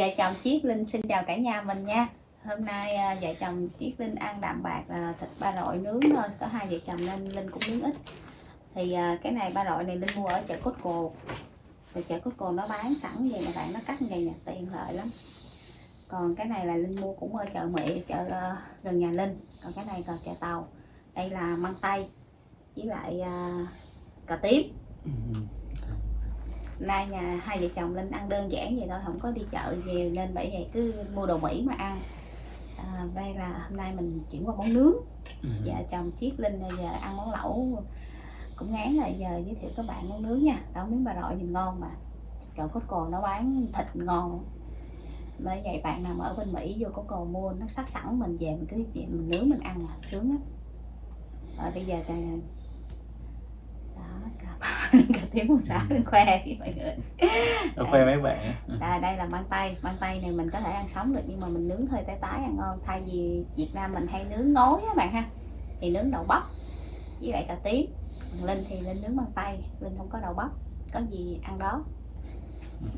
Dạ, vợ chồng Chiết Linh xin chào cả nhà mình nha. Hôm nay à, vợ chồng Chiết Linh ăn đạm bạc là thịt ba rọi nướng thôi. Có hai vợ chồng nên Linh cũng nướng ít. Thì à, cái này ba rọi này Linh mua ở chợ Cốt Cồ Rồi chợ Cốt Cồ nó bán sẵn vậy mà bạn nó cắt vậy nè tiện lợi lắm. Còn cái này là Linh mua cũng ở chợ Mỹ, chợ à, gần nhà Linh. Còn cái này còn chợ Tàu. Đây là măng tây với lại cà tím. Ừ nay nhà hai vợ chồng linh ăn đơn giản vậy thôi không có đi chợ nhiều nên bởi vậy cứ mua đồ mỹ mà ăn. À, đây là hôm nay mình chuyển qua món nướng. Ừ. vợ chồng chiết linh giờ ăn món lẩu cũng ngán là giờ giới thiệu các bạn món nướng nha. Đó miếng bà rọi nhìn ngon mà. Chỗ cốt cồ nó bán thịt ngon. Bởi vậy bạn nào mà ở bên mỹ vô có cồ mua nó sắc sẵn mình về mình cứ về mình nướng mình ăn à sướng lắm. Rồi bây giờ cà tím con xã lên khoe mọi người. Đâu khoe mấy bạn á. đây, đây là măng tây măng tây này mình có thể ăn sống được nhưng mà mình nướng hơi tái tái ăn ngon. Thay vì Việt Nam mình hay nướng ngói á bạn ha thì nướng đậu bắp với lại cà tím. Linh thì Linh nướng măng tây Linh không có đậu bắp. Có gì ăn đó.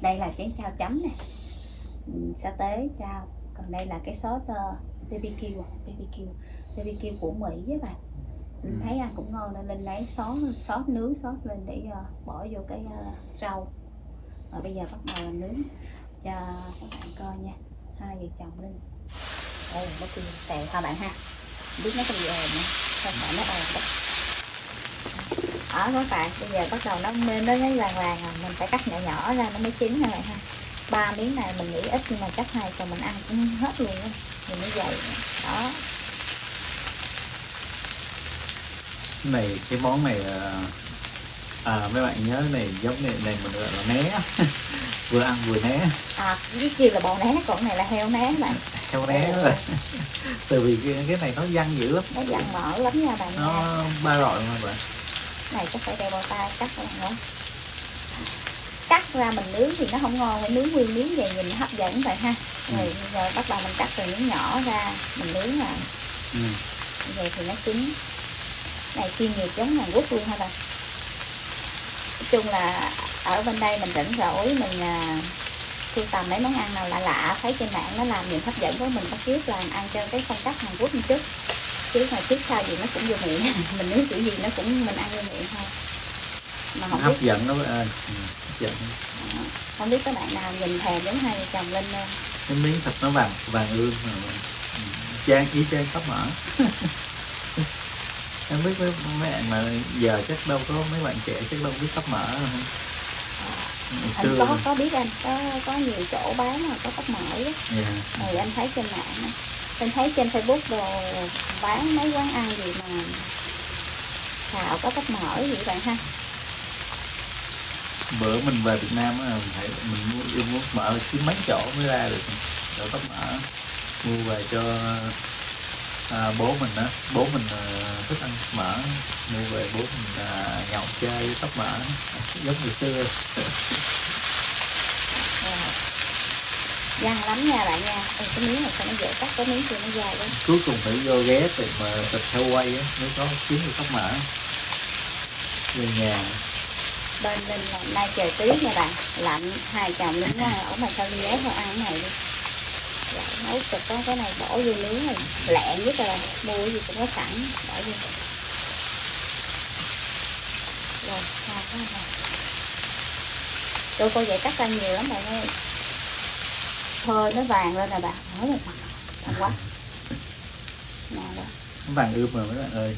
Đây là chén chao chấm nè. Ừ, sa tế chao còn đây là cái sốt uh, BBQ à, BBQ BBQ của Mỹ với bạn Linh Ừ. thấy ăn cũng ngon nên Linh lấy sốt sốt nướng sốt lên để uh, bỏ vô cái uh, rau. Rồi bây giờ bắt đầu nướng cho các bạn coi nha. Hai vợ chồng Linh. Đây là bất kỳ tèo ha bạn ha. Không biết nó có bị ồn nữa không phải nó ồn đó ở các bạn. Bây giờ bắt đầu nó lên nó thấy vàng vàng rồi mình phải cắt nhỏ nhỏ ra nó mới chín nha bạn ha. Ba miếng này mình nghĩ ít nhưng mà chắc hai chồng mình ăn cũng hết luôn á. Thì nó dày đó Cái này cái món này à, à mấy bạn nhớ này giống này này mình gọi là né. Vừa ăn vừa né. À cái kia là bò né còn này là heo né bạn heo né đó. từ vì cái, cái này nó văng dữ lắm. Nó dặn mỡ lắm nha bạn nha. nó ba rọi mà bạn này chắc phải đeo bao tay cắt bạn ơi. Cắt ra mình nướng thì nó không ngon phải nướng nguyên miếng vậy nhìn hấp dẫn vậy ha. Rồi, rồi bắt đầu mình cắt từ miếng nhỏ ra mình nướng là ừ. vậy thì nó chín này chuyên nghiệp giống Hàn Quốc luôn ha bạn nói chung là ở bên đây mình rảnh rỗi mình à, sưu tầm mấy món ăn nào lạ lạ thấy trên mạng nó làm nhiều hấp dẫn với mình bắt chước làm ăn cho cái phong cách Hàn Quốc một chút chứ mà trước sau gì nó cũng vô miệng mình nướng kiểu gì nó cũng mình ăn vô miệng thôi mà không biết hấp dẫn đó bạn ơi ừ. hấp dẫn Đó. không biết các bạn nào nhìn thèm giống hai vợ chồng linh không cái miếng thịt nó vàng vàng ương mà ừ. chan ý chan tóc mỡ em biết mấy mấy bạn mà giờ chắc đâu có mấy bạn trẻ chắc đâu biết tóc mỡ hả? Ngày anh xưa có có biết anh có có nhiều chỗ bán mà có tóc mỡ á dạ. rồi anh thấy trên mạng anh thấy trên facebook đồ bán mấy quán ăn gì mà xào có tóc mỡ vậy bạn ha bữa mình về Việt Nam á phải mình mua yêu muốn mỡ kiếm mấy chỗ mới ra được chỗ tóc mỡ mua về cho à, bố mình á bố mình à, thích ăn mỡ. Mua về bố mình à, nhậu chơi tóc mỡ. Giống ngày xưa. Rồi. Dăn lắm nha bạn nha. Ê, cái miếng này sao nó dễ cắt cái miếng kia nó dài quá. Cuối cùng phải vô ghé tìm mà thịt heo quay á mới có kiếm được tóc mỡ. Về nhà. Bên là nay trời tuyết nha bạn. Lạnh hai chồng lính ra ở mà sao đi ghé thôi ăn cái này đi nấu cực có cái này bỏ vô nướng này. Lẹn nhất là mua cái gì cũng có sẵn. Bỏ vô. Rồi sao cái này tôi coi vậy cắt ra nhiều lắm bạn ơi. Thôi nó vàng lên rồi bạn. Nói rồi thật quá nè đó. Nó vàng ươm rồi mấy bạn ơi.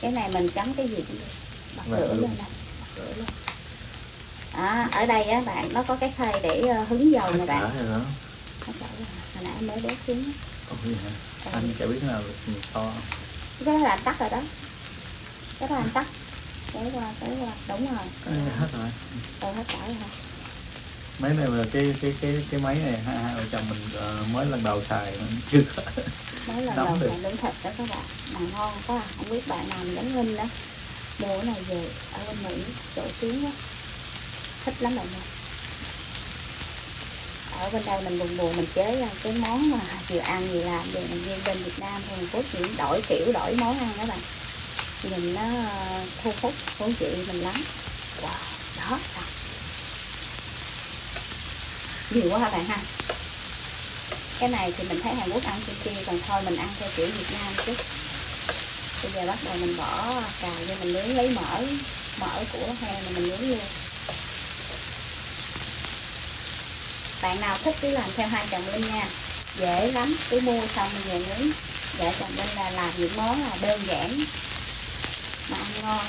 Cái này mình chấm cái gì cũng được. Bật lửa luôn. lên này bật lửa lên. À, ở đây á bạn nó có cái khay để ờ, hứng dầu nè bạn. đó rồi. Hồi nãy mới đốt xuống. Ồ, vậy hả? anh chả biết được to. Cái đó là anh tắt rồi đó. Cái đó là anh tắt. Tới qua tới qua. Đúng rồi. Ê, hết rồi. Tôi hết cỡ rồi máy này là cái cái cái cái máy này hai hai vợ chồng mình ờ, mới lần đầu xài mình chưa mới lần đầu mà nướng thịt đó các bạn. Mà ngon quá à. không biết bạn nào giống Linh đó. Mua cái này về ở bên Mỹ chỗ xuống á thích lắm bạn ơi ở bên đây mình buồn buồn mình chế ra cái món mà vừa ăn vừa làm về mình riêng bên Việt Nam thì mình có chỉ đổi kiểu, đổi món ăn đó bạn. Nhìn nó ờ, thu hút thú chị mình lắm. Wow, đó xong nhiều quá hả bạn ha? Cái này thì mình thấy Hàn Quốc ăn kim còn thôi mình ăn theo kiểu Việt Nam chứ. Bây giờ bắt đầu mình bỏ cà vô, mình nướng lấy mỡ mỡ của heo mình nướng luôn. Bạn nào thích cứ làm theo hai chồng linh nha. Dễ lắm, cứ mua xong về nướng. Vợ chồng linh là làm những món là đơn giản, mà ăn ngon.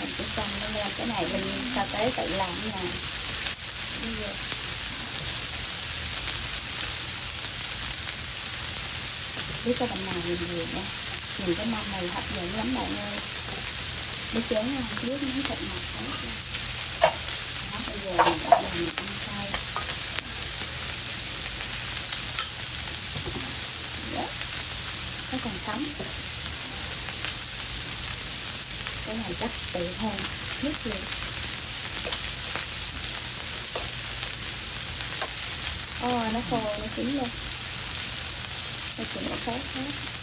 Mình chỉ xong lên cái này mình sao tới tự làm nha. Biết cái bạn nào nhìn nhiều nha. Nhìn cái mâm này hấp dẫn lắm bạn ơi biết chén không trước miếng thịt ngọt hết luôn đó, bây giờ mình bắt đầu mình ăn cay đó. Nó còn sống cái này chắc tự hơn nhất luôn ôi nó khô, nó chín luôn. Nó chỉ nó khác hết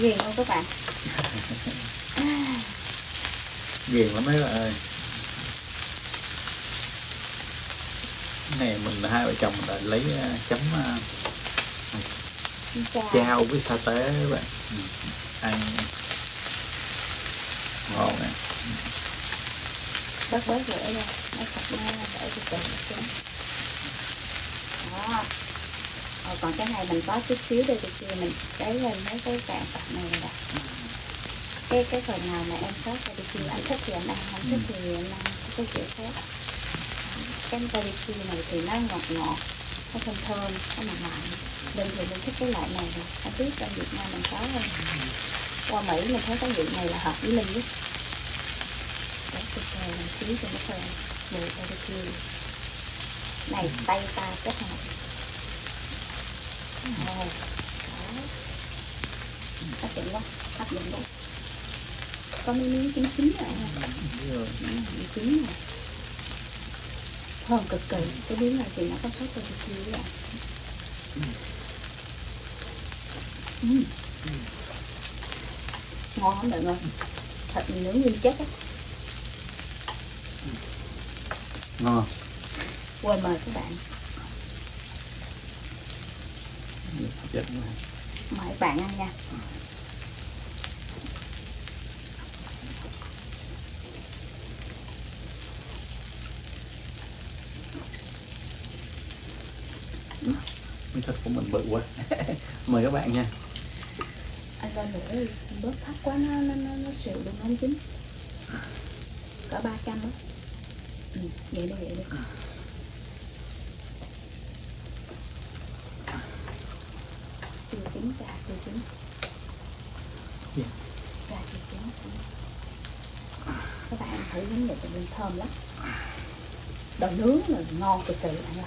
ghiền không các bạn. Ghiền lắm mấy bạn ơi. Cái này mình hai vợ chồng mình đã lấy à, chấm à, chào. chao với sa tế các bạn. Ừ, ăn. Ngon nè. Bớt bớt rửa ra nó sạch ra để từ từ nó xuống đó Rồi còn cái này mình có chút xíu đây thì kia mình cái lên mấy cái cạn tập này là đặt cái cái phần nào mà em sót ra đi kia, anh thích thì anh ăn, không thích thì anh ăn cái kiểu khác. Cái barbecue này thì nó ngọt ngọt, nó thơm thơm, nó mặn mặn. Nên thì mình thích cái loại này rồi anh biết trong Việt Nam mình có không. Qua Mỹ mình thấy cái vị này là hợp với Linh nhất để thịt bò làm xíu cho nó thơm mùi barbecue này, tay ta kết hợp hấp dẫn quá hấp dẫn quá có mấy miếng chín chín rồi ha miếng chín rồi thơm cực kỳ cái miếng này thì nó có sốt barbecue đấy ạ ngon lắm mọi người thịt mình nướng nguyên chất á ngon. Quên mời các bạn. Dẫn quá. mời các bạn ăn nha. Miếng thịt của mình bự quá. Mời các bạn nha. Anh lên nữa bớt thấp quá nó nó nó, nó xịu luôn nó không chín cỡ ba trăm đó ừ, vậy đi vậy đi chưa chín gà chưa chín Dạ. gà chưa chín các bạn thử miếng này thì thơm lắm. Đồ nướng là ngon cực kỳ bạn ơi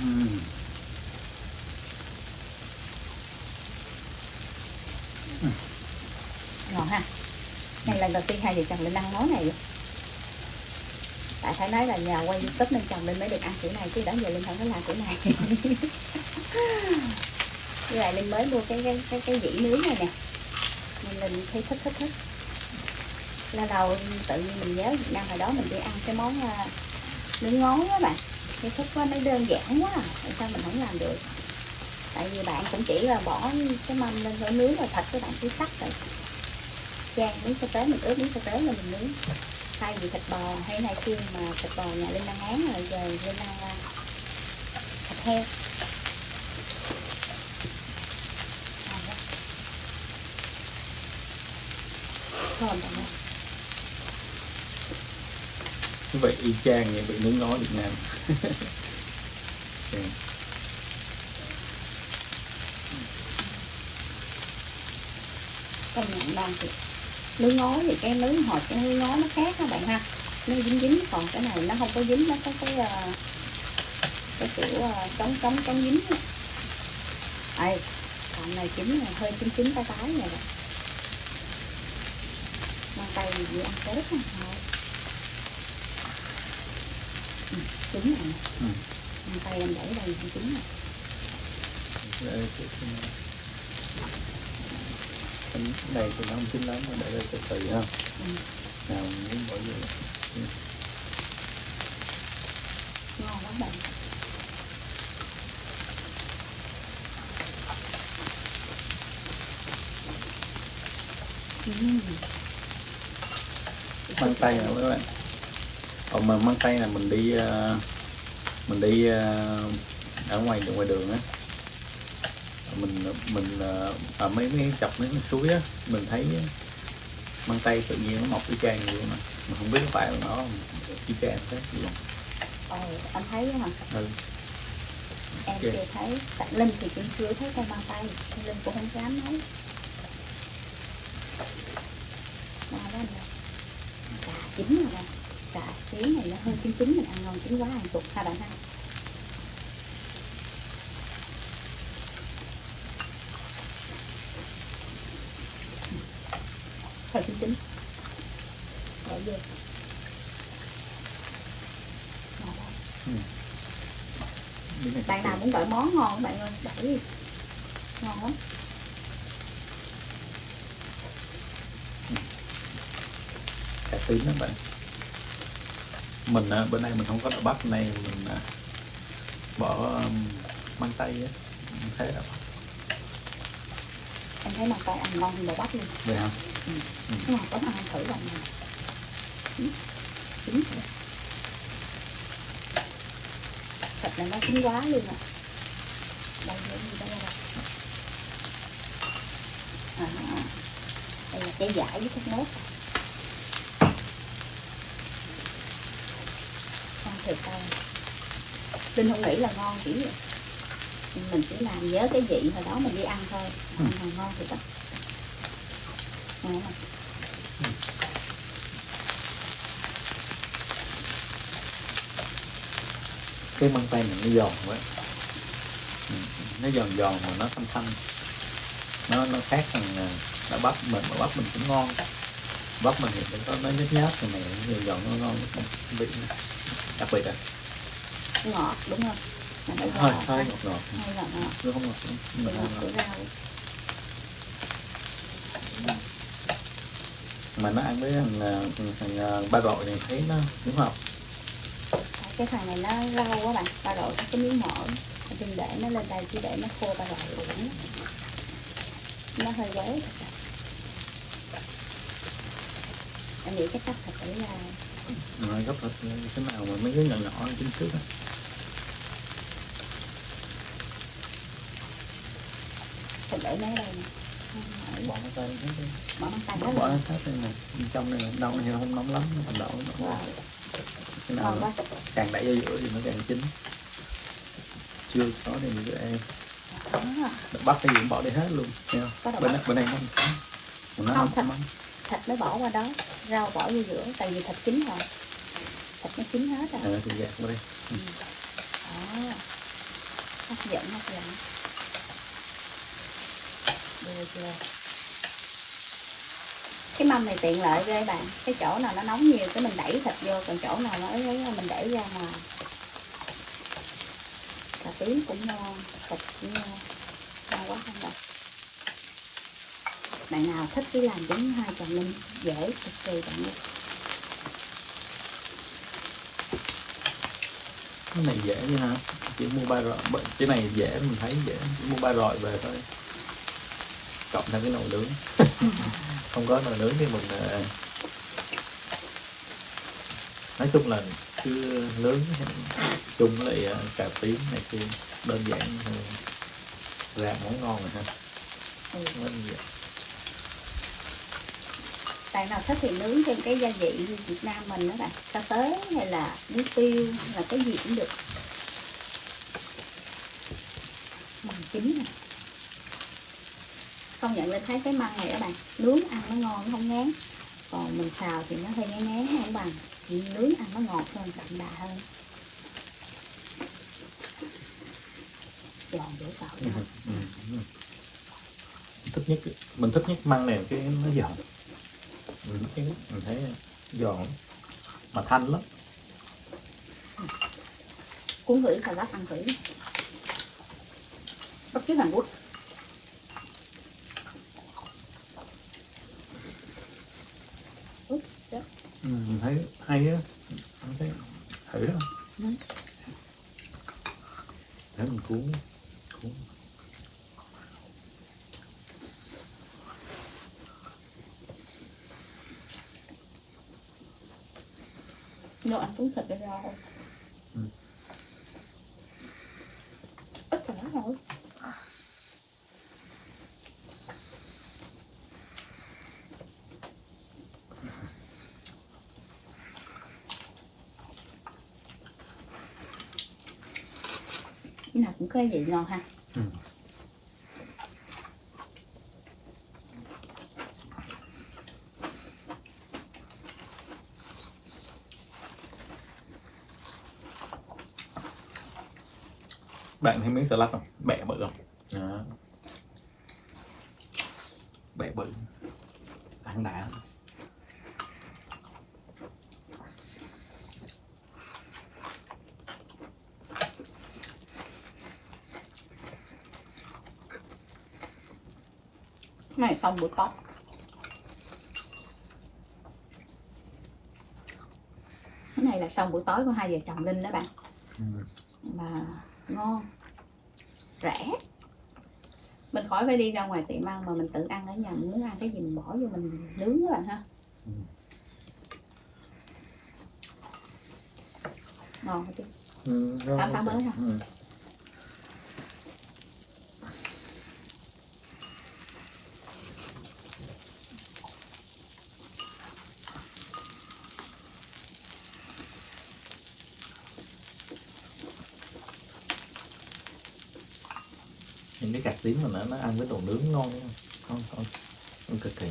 Ừm. ngon ha. Đây lần đầu tiên hai vợ chồng lên ăn món này. Vậy tại phải nói là nhờ quay youtube nên chồng lên mới được ăn kiểu này chứ đó giờ linh không có làm kiểu này như vậy linh mới mua cái cái cái, cái dĩ nướng này nè. Nên linh thấy thích thích thích. Là đầu tự nhiên mình nhớ Việt Nam hồi đó mình đi ăn cái món à, nướng ngón á bạn. Cái thích quá nó đơn giản quá à, tại sao mình không làm được? Tại vì bạn cũng chỉ là bỏ cái mâm lên rồi nướng rồi thịt các bạn cứ sắc rồi. Chan miếng sa tế mình ướp miếng sa tế là mình nướng. Thay vì thịt bò hay này kia mà thịt bò nhà linh đang án rồi giờ linh đang à, thịt heo. Thơm bạn như vậy y chang như vậy nướng ngó Việt Nam. Công nhận đang thiệt nướng ngó thì cái nướng hột cái nướng ngó nó khác các bạn ha. Nó dính dính còn cái này nó không có dính nó có cái ờ, cái kiểu ờ, chống chống chống dính á. Đây, còn này chín là hơi chín chín tái tái này rồi tây gì ăn tết nè thôi ừ, trứng này. Ừ. tây em để đây là trứng này. Đây, thì nó không chín lắm mà để đây từ từ ha. Ừ. nào muốn bỏ vô ngon lắm bạn Ừm. Tây nè các bạn. Còn mà măng tây là mình đi ờ, mình đi ờ, ở ngoài ngoài đường á. Mình mình ờ, ở mấy mấy chọc mấy cái suối á mình thấy măng tây tự nhiên nó mọc y chang vậy mà mình không biết phải là nó y chang thế gì không. Ồ, anh thấy hả? ừ. Em Ok. chưa thấy. Tại Linh thì cũng chưa thấy măng tây Nên Linh cũng không dám nói Ngon đó anh ơi Cà chín rồi nè Cà chín này nó hơi chín chín Mình ăn ngon chín quá ăn sụt ha bạn ha. Hơi chín chín. Để vô. Này bạn nào muốn gọi món ngon các bạn ơi đẩy đi. Ngon lắm tím đó bạn. Mình à, bên đây mình không có đậu bắp này mình à, bỏ um, măng tây á. Mình thấy đậu bắp em thấy măng tây ăn ngon hơn bò bắp luôn. Vậy không nó ngọt lắm ăn thử bạn nào chín chín. Thịt này nó chín quá luôn à đây là gì đây là à, đây là cái giải với thốt nốt thiệt tao Linh không nghĩ là ngon vậy mình chỉ làm nhớ cái vị hồi đó mình đi ăn thôi. Ăn mà ngon thiệt á ngon mà cái măng tây này nó giòn quá. Ừ. nó giòn giòn mà nó thanh thanh. Nó nó khác thằng à, đậu bắp mình đậu bắp mình cũng ngon. Bắp mình thì nó có nó nhớt nhớt này này nó giòn nó ngon nó vị nó đặc biệt à? Ngọt đúng không? Mà nó hơi ngọt. hơi hơi ngọt. Ngọt ngọt ngọt. Nó không ngọt mà ngọt của rau mà nó ăn với thằng à, thằng à, ba rọi này thấy nó đúng không cái thằng này nó rau quá bạn. Ba có cái miếng mỡ. Đừng để nó lên đây chỉ để nó khô ba rọi uổng nó hơi quéo thật sự em nghĩ cái cách thật là rồi gấp thịt cái nào mà mấy cái nhỏ nhỏ chính trước á. Thịt để mấy đây nè. Bỏ tay hết đi. bỏ măng bỏ hết hết đây bên trong này đông này thì không nóng lắm nó còn đậu nó cái nào càng đẩy ra giữa thì nó càng chín. Chưa có thì mình em Đó. bắt cái gì cũng bỏ đi hết luôn đậu bên này bên này không Còn nó Không, không thịt. thịt mới bỏ qua đó. Rau bỏ vô giữa tại vì thịt chín rồi nó chín hết rồi à, thì gạt qua đây. Đó. Hấp dẫn hấp dẫn. Đưa chưa cái mâm này tiện lợi ghê bạn. Cái chỗ nào nó nóng nhiều cái mình đẩy thịt vô còn chỗ nào nó ấy mình đẩy ra ngoài. Cà tím cũng ngon thịt cũng ngon. Ngon quá không đâu. Bạn nào thích cái làm giống hai chồng linh dễ cực kỳ bạn ơi cái này dễ chứ hả chỉ mua ba bợ- cái này dễ mình thấy dễ. Chỉ mua ba rọi về thôi. Cộng thêm cái nồi nướng. Không có nồi nướng thì mình ờ, nói chung là cứ nướng chung lại ờ, cà tím này kia. Đơn giản ra món ngon rồi ha. Ừ. Đơn giản bạn nào thích thì nướng thêm cái gia vị như Việt Nam mình đó bạn? Cà tới hay là muối tiêu hay là cái gì cũng được? Bằng chín này không nhận lên thấy cái măng này các bạn nướng ăn nó ngon nó không ngán. Còn mình xào thì nó hơi ngán ngán không bằng. Chỉ nướng ăn nó ngọt hơn đậm đà hơn. Giòn dễ tạo. Ừ, ừ, ừ. thích nhất mình thích nhất măng này cái nó giòn mình thấy, mình thấy giòn mà thanh lắm. Cuốn thử xà lách ăn thử. Bắt chước Hàn Quốc. Ừ, mình thấy hay á mình thấy thử đó Ừ. để mình cuốn cuốn Đồ ăn cuốn thịt với rau Ừ. Ít xà lách rồi Cái nào cũng có vị ngon ha Ừ. bạn thấy miếng salad không bẻ bự không đó. bẻ bự ăn đã Cái này xong bữa tối Cái này là xong buổi tối của hai vợ chồng Linh đó bạn ừ. mà ngon rẻ mình khỏi phải đi ra ngoài tiệm ăn mà mình tự ăn ở nhà mình muốn ăn cái gì mình bỏ vô mình nướng các bạn ha Ừ. ngon chứ Ừ, phá ok. mới hả? ừ. Những cái cạc tím mà nó nó ăn với đồ nướng ngon đấy không? Ngon ngon cực kỳ.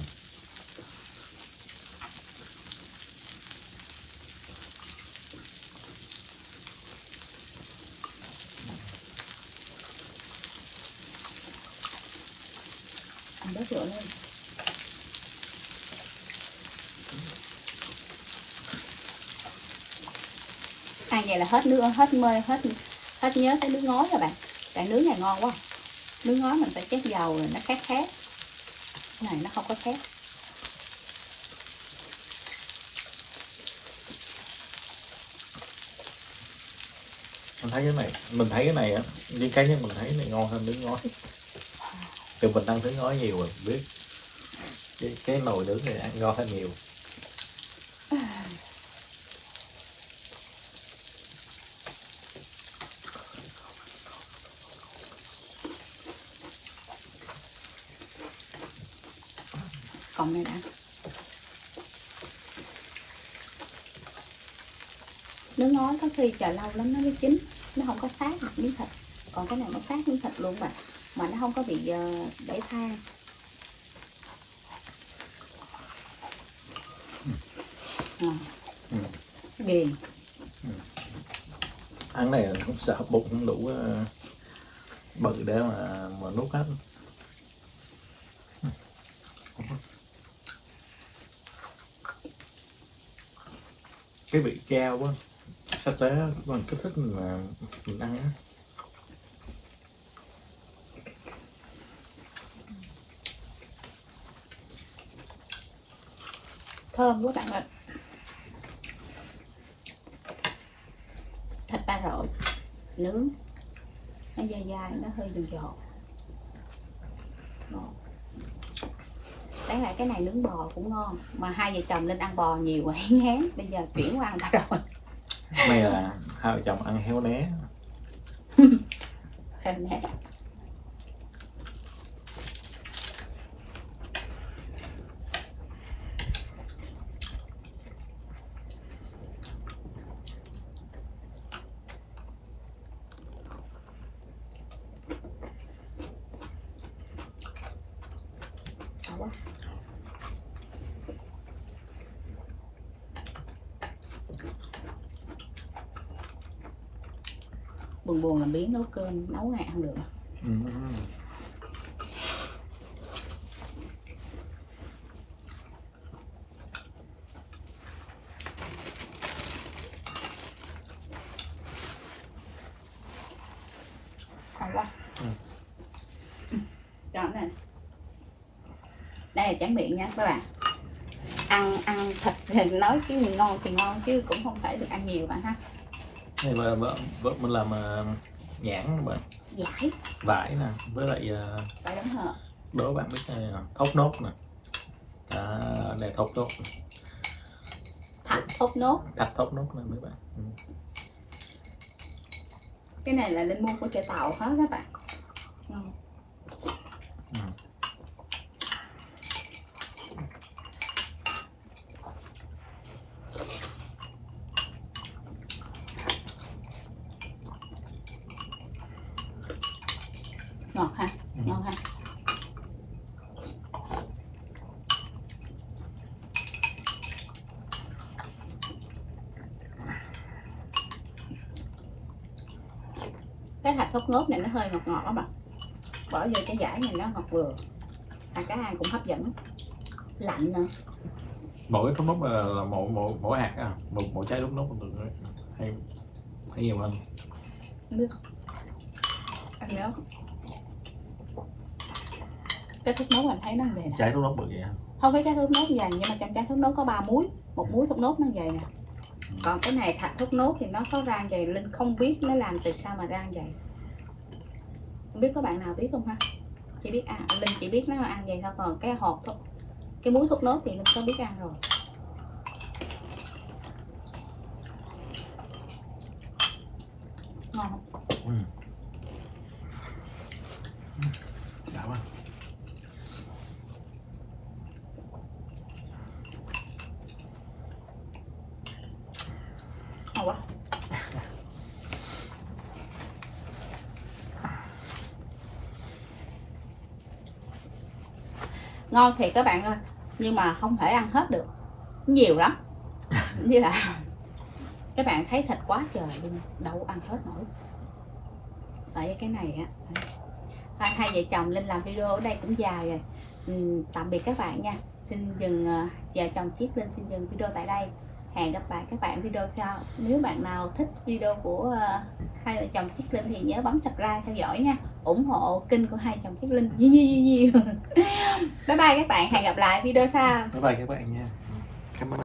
Ăn bớt rượu lên. Ăn vậy là hết nước, hết mê, hết hết nhớ tới nước ngói rồi bạn. Cái nướng này ngon quá nước ngói mình phải chét dầu rồi nó khát khát. Cái này nó không có khát. Mình thấy cái này mình thấy cái này á như cá nhân mình thấy cái này ngon hơn nướng ngói. Từ mình ăn nướng ngói nhiều rồi biết. Cái, cái nồi nướng này ăn ngon hơn nhiều còn này đã nước ngói có khi chờ lâu lắm nó mới chín. Nó không có sát được miếng thịt. Còn cái này nó sát miếng thịt luôn mà mà nó không có bị để than à, Ừ. ghiền ăn này không sợ bụng không đủ ờ, bự để mà mà nuốt hết. Cái vị cao quá sa tế mình kích thích mình mà mình ăn á. Thơm quá bạn ạ. Thịt ba rọi, nướng. Nó dai dai, nó hơi giòn giòn. Ngon đáng lại cái này nướng bò cũng ngon, mà hai vợ chồng lên ăn bò nhiều quá, ngán. Bây giờ chuyển qua ăn ba rọi may là hai vợ chồng ăn héo né héo né buồn buồn làm biến nấu cơm nấu này không được. À. Ừ. Còn quá ừ. Đây là tráng miệng nha các bạn. Ăn ăn thịt thì nói cái gì ngon thì ngon chứ cũng không phải được ăn nhiều bạn ha này vợ vợ vợ mình làm uh, nhãn các bạn. Giải vải nè với lại uh, phải đúng hả đố bạn biết này nè, thốt nốt nè. À, này thốt nốt thạch thốt nốt. Thạch thốt nốt nè mấy bạn. Ừ. cái này là linh mua của chợ tàu hết các bạn. Ngon Ừ. ngọt ha Ừ. ngon ha cái hạt thốt nốt này nó hơi ngọt ngọt lắm bạn bỏ vô cái giải này nó ngọt vừa. À cái ăn cũng hấp dẫn. Lạnh nữa. Mỗi thốt nốt là, là một một mỗi hạt à một mỗi trái thốt nốt được đấy. hay hay nhiều hơn. Ăn nhớ cái thốt nốt mình thấy nó vậy nè trái thốt nốt bự vậy không phải trái thốt nốt dày nhưng mà trong trái thốt nốt có ba múi một múi thốt nốt nó dày nè. Còn cái này thạch thốt nốt thì nó có rang dày. Linh không biết nó làm từ sao mà rang dày không biết có bạn nào biết không ha chỉ biết à linh chỉ biết nó ăn vậy thôi còn cái hộp thôi cái múi thốt nốt thì linh có biết ăn rồi ngon không? Ừ. Đã quá. ngon quá ngon thiệt các bạn ơi nhưng mà không thể ăn hết được. Nhiều lắm. Như là các bạn thấy thịt quá trời luôn đâu ăn hết nổi. Tại cái này á hai, hai vợ chồng linh làm video ở đây cũng dài rồi. Ừ, tạm biệt các bạn nha. Xin dừng ờ, vợ chồng chiếc linh xin dừng video tại đây. Hẹn gặp lại các bạn video sau. Nếu bạn nào thích video của ờ, hai vợ chồng chiếc linh thì nhớ bấm subscribe theo dõi nha ủng hộ kênh của hai chồng chiếc linh. Nhiều nhiều nhiều bye bye các bạn. Hẹn gặp lại video sau. Bye bye các bạn nha.